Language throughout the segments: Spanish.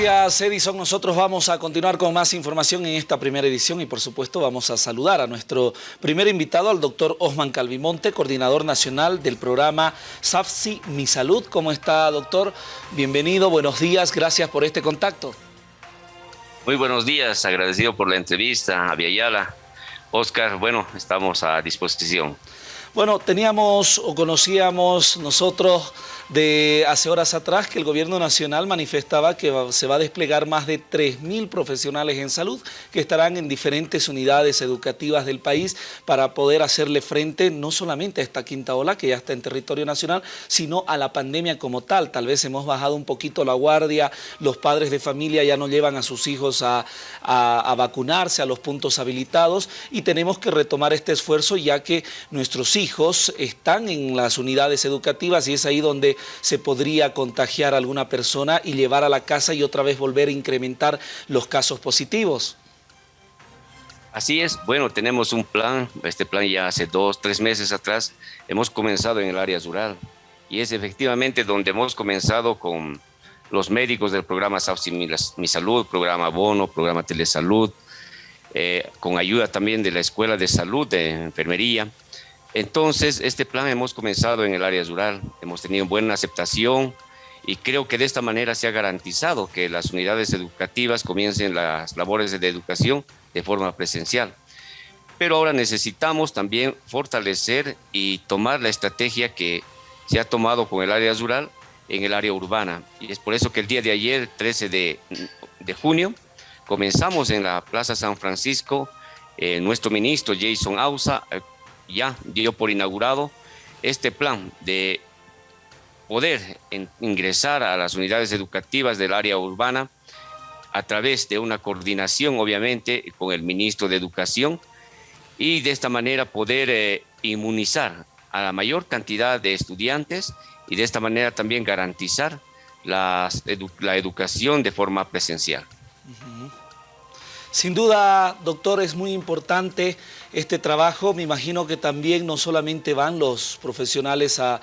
Gracias Edison, nosotros vamos a continuar con más información en esta primera edición y por supuesto vamos a saludar a nuestro primer invitado, al doctor Osman Calvimonte, coordinador nacional del programa SAFSI Mi Salud. ¿Cómo está doctor? Bienvenido, buenos días, gracias por este contacto. Muy buenos días, agradecido por la entrevista a Viayala. Oscar, bueno, estamos a disposición. Bueno, teníamos o conocíamos nosotros de hace horas atrás que el gobierno nacional manifestaba que se va a desplegar más de 3.000 profesionales en salud que estarán en diferentes unidades educativas del país para poder hacerle frente no solamente a esta quinta ola que ya está en territorio nacional, sino a la pandemia como tal. Tal vez hemos bajado un poquito la guardia, los padres de familia ya no llevan a sus hijos a, a vacunarse a los puntos habilitados y tenemos que retomar este esfuerzo ya que nuestros hijos están en las unidades educativas y es ahí donde se podría contagiar a alguna persona y llevar a la casa y otra vez volver a incrementar los casos positivos. Así es, bueno, tenemos un plan, este plan ya hace dos, tres meses atrás, hemos comenzado en el área rural y es efectivamente donde hemos comenzado con los médicos del programa Mi Salud, programa Bono, programa Telesalud, eh, con ayuda también de la Escuela de Salud de Enfermería, entonces, este plan hemos comenzado en el área rural, hemos tenido buena aceptación y creo que de esta manera se ha garantizado que las unidades educativas comiencen las labores de educación de forma presencial. Pero ahora necesitamos también fortalecer y tomar la estrategia que se ha tomado con el área rural en el área urbana. Y es por eso que el día de ayer, 13 de, junio, comenzamos en la Plaza San Francisco, eh, nuestro ministro Jason Ausa eh, ya dio por inaugurado este plan de poder ingresar a las unidades educativas del área urbana a través de una coordinación, obviamente, con el ministro de Educación y de esta manera poder eh, inmunizar a la mayor cantidad de estudiantes y de esta manera también garantizar la educación de forma presencial. Sin duda, doctor, es muy importante este trabajo. Me imagino que también no solamente van los profesionales a,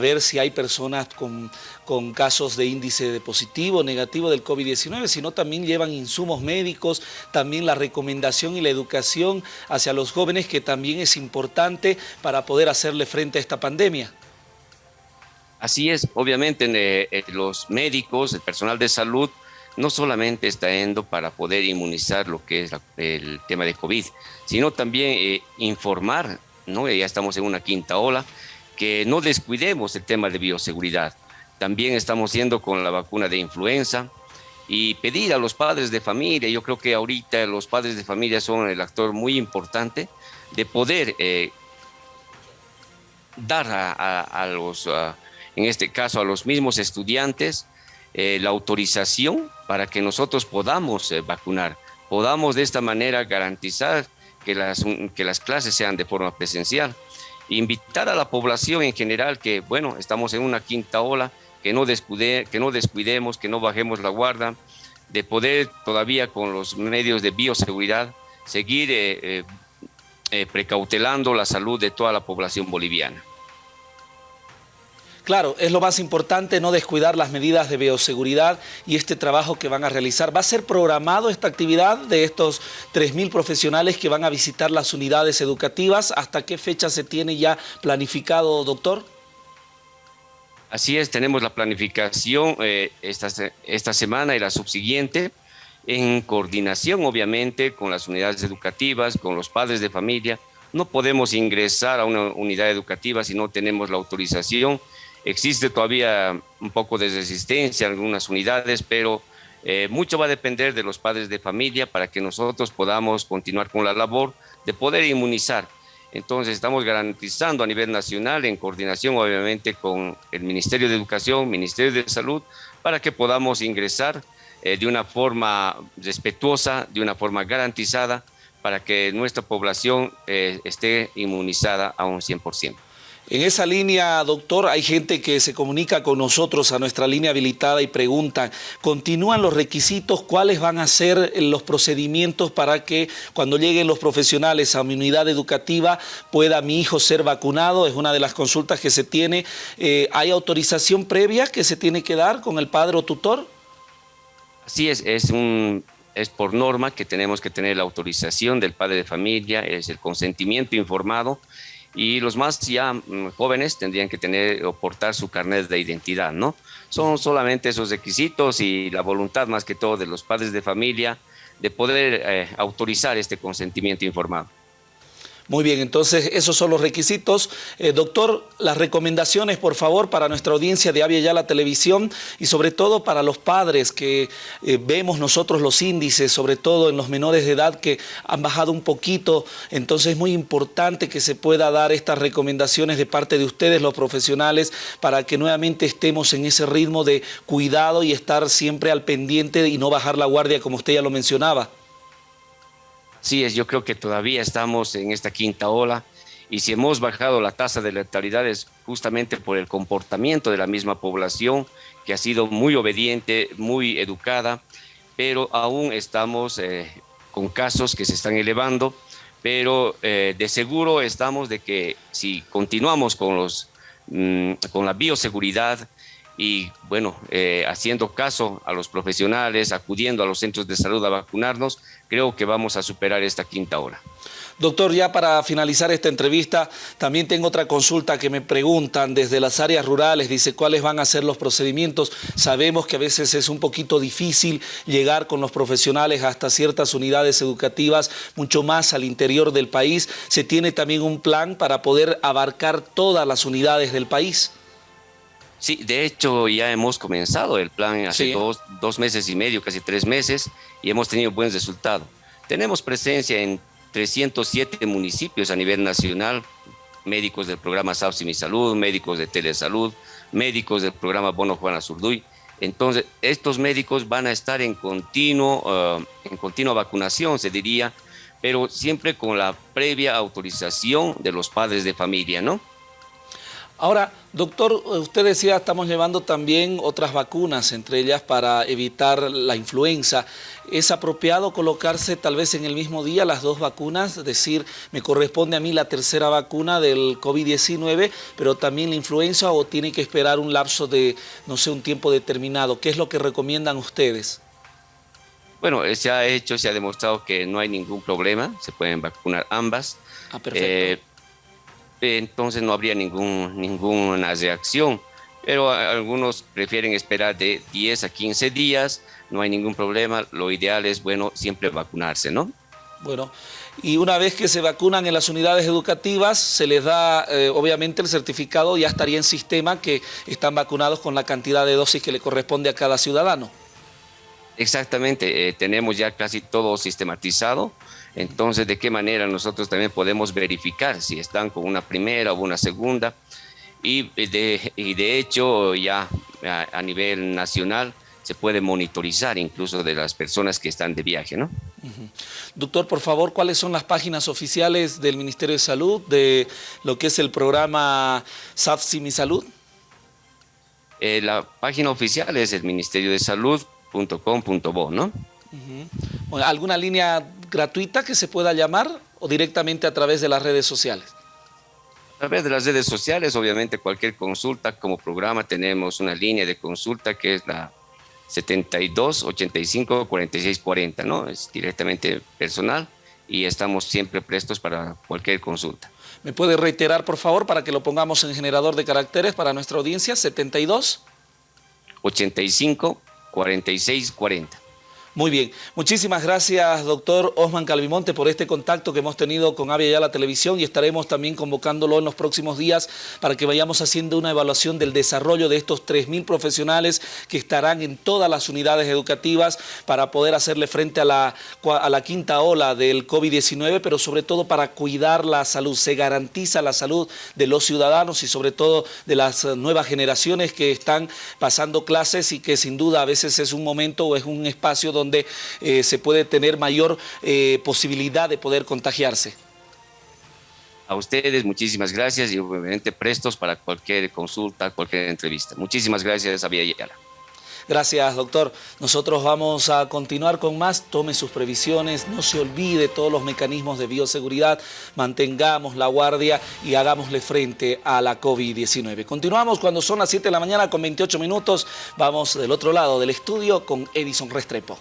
ver si hay personas con, con, casos de índice de positivo negativo del COVID-19, sino también llevan insumos médicos, también la recomendación y la educación hacia los jóvenes, que también es importante para poder hacerle frente a esta pandemia. Así es, obviamente eh, los médicos, el personal de salud, no solamente está yendo para poder inmunizar lo que es el tema de COVID, sino también eh, informar, ¿no? ya estamos en una quinta ola, que no descuidemos el tema de bioseguridad. También estamos yendo con la vacuna de influenza y pedir a los padres de familia, yo creo que ahorita los padres de familia son el actor muy importante de poder eh, dar a, los, en este caso a los mismos estudiantes, eh, la autorización para que nosotros podamos eh, vacunar, podamos de esta manera garantizar que las, que las clases sean de forma presencial. Invitar a la población en general que, bueno, estamos en una quinta ola, que no, descuide, que no descuidemos, que no bajemos la guarda, de poder todavía con los medios de bioseguridad seguir eh, precautelando la salud de toda la población boliviana. Claro, es lo más importante no descuidar las medidas de bioseguridad y este trabajo que van a realizar. ¿Va a ser programado esta actividad de estos 3.000 profesionales que van a visitar las unidades educativas? ¿Hasta qué fecha se tiene ya planificado, doctor? Así es, tenemos la planificación eh, esta, esta semana y la subsiguiente en coordinación, obviamente, con las unidades educativas, con los padres de familia. No podemos ingresar a una unidad educativa si no tenemos la autorización Existe todavía un poco de resistencia en algunas unidades, pero eh, mucho va a depender de los padres de familia para que nosotros podamos continuar con la labor de poder inmunizar. Entonces estamos garantizando a nivel nacional, en coordinación obviamente con el Ministerio de Educación, Ministerio de Salud, para que podamos ingresar eh, de una forma respetuosa, de una forma garantizada, para que nuestra población eh, esté inmunizada a un 100%. En esa línea, doctor, hay gente que se comunica con nosotros a nuestra línea habilitada y preguntan, ¿continúan los requisitos? ¿Cuáles van a ser los procedimientos para que cuando lleguen los profesionales a mi unidad educativa pueda mi hijo ser vacunado? Es una de las consultas que se tiene. Eh, ¿Hay autorización previa que se tiene que dar con el padre o tutor? Así es, es, un, es por norma que tenemos que tener la autorización del padre de familia, es el consentimiento informado y los más ya mm, jóvenes tendrían que tener o portar su carnet de identidad, ¿no? Son solamente esos requisitos y la voluntad más que todo de los padres de familia de poder eh, autorizar este consentimiento informado. Muy bien, entonces esos son los requisitos. Eh, doctor, las recomendaciones, por favor, para nuestra audiencia de Avia la Televisión y sobre todo para los padres que eh, vemos nosotros los índices, sobre todo en los menores de edad que han bajado un poquito. Entonces es muy importante que se pueda dar estas recomendaciones de parte de ustedes, los profesionales, para que nuevamente estemos en ese ritmo de cuidado y estar siempre al pendiente y no bajar la guardia como usted ya lo mencionaba. Sí, es, yo creo que todavía estamos en esta quinta ola y si hemos bajado la tasa de letalidad es justamente por el comportamiento de la misma población que ha sido muy obediente, muy educada, pero aún estamos eh, con casos que se están elevando, pero eh, de seguro estamos de que si continuamos con, los, mm, con la bioseguridad, y bueno, eh, haciendo caso a los profesionales, acudiendo a los centros de salud a vacunarnos, creo que vamos a superar esta quinta hora. Doctor, ya para finalizar esta entrevista, también tengo otra consulta que me preguntan desde las áreas rurales, dice cuáles van a ser los procedimientos. Sabemos que a veces es un poquito difícil llegar con los profesionales hasta ciertas unidades educativas, mucho más al interior del país. ¿Se tiene también un plan para poder abarcar todas las unidades del país? Sí, de hecho ya hemos comenzado el plan hace dos, meses y medio, casi tres meses, y hemos tenido buen resultado. Tenemos presencia en 307 municipios a nivel nacional, médicos del programa SAPSI Mi Salud, médicos de Telesalud, médicos del programa Bono Juana Zurduy. Entonces, estos médicos van a estar en continuo, uh, en continua vacunación, se diría, pero siempre con la previa autorización de los padres de familia, ¿no? Ahora, doctor, usted decía, estamos llevando también otras vacunas, entre ellas para evitar la influenza. ¿Es apropiado colocarse tal vez en el mismo día las dos vacunas? Es decir, me corresponde a mí la tercera vacuna del COVID-19, pero también la influenza o tiene que esperar un lapso de, no sé, un tiempo determinado. ¿Qué es lo que recomiendan ustedes? Bueno, se ha hecho, se ha demostrado que no hay ningún problema, se pueden vacunar ambas. Ah, perfecto. Eh, entonces no habría ningún, ninguna reacción. Pero algunos prefieren esperar de 10 a 15 días, no hay ningún problema, lo ideal es, bueno, siempre vacunarse, ¿no? Bueno, y una vez que se vacunan en las unidades educativas, se les da eh, obviamente el certificado, ya estaría en sistema que están vacunados con la cantidad de dosis que le corresponde a cada ciudadano. Exactamente, eh, tenemos ya casi todo sistematizado, entonces, ¿de qué manera nosotros también podemos verificar si están con una primera o una segunda? Y de, y de hecho, ya a, nivel nacional se puede monitorizar incluso de las personas que están de viaje, ¿no? Doctor, por favor, ¿cuáles son las páginas oficiales del Ministerio de Salud de lo que es el programa SAFSI Mi Salud? Eh, la página oficial es el ministerio de salud.com.bo, ¿no? ¿Alguna línea gratuita que se pueda llamar o directamente a través de las redes sociales? A través de las redes sociales, obviamente cualquier consulta como programa tenemos una línea de consulta que es la 72 85 46 40, ¿no? Es directamente personal y estamos siempre prestos para cualquier consulta. ¿Me puede reiterar, por favor, para que lo pongamos en generador de caracteres para nuestra audiencia? 72 85 46 40. Muy bien, muchísimas gracias doctor Osman Calvimonte por este contacto que hemos tenido con Avia Ya la Televisión y estaremos también convocándolo en los próximos días para que vayamos haciendo una evaluación del desarrollo de estos 3.000 profesionales que estarán en todas las unidades educativas para poder hacerle frente a la, a la quinta ola del COVID-19, pero sobre todo para cuidar la salud. Se garantiza la salud de los ciudadanos y sobre todo de las nuevas generaciones que están pasando clases y que sin duda a veces es un momento o es un espacio donde donde eh, se puede tener mayor eh, posibilidad de poder contagiarse. A ustedes muchísimas gracias y obviamente prestos para cualquier consulta, cualquier entrevista. Muchísimas gracias, Javier Ayala. Gracias, doctor. Nosotros vamos a continuar con más. Tome sus previsiones, no se olvide todos los mecanismos de bioseguridad, mantengamos la guardia y hagámosle frente a la COVID-19. Continuamos cuando son las 7 de la mañana con 28 minutos. Vamos del otro lado del estudio con Edison Restrepo.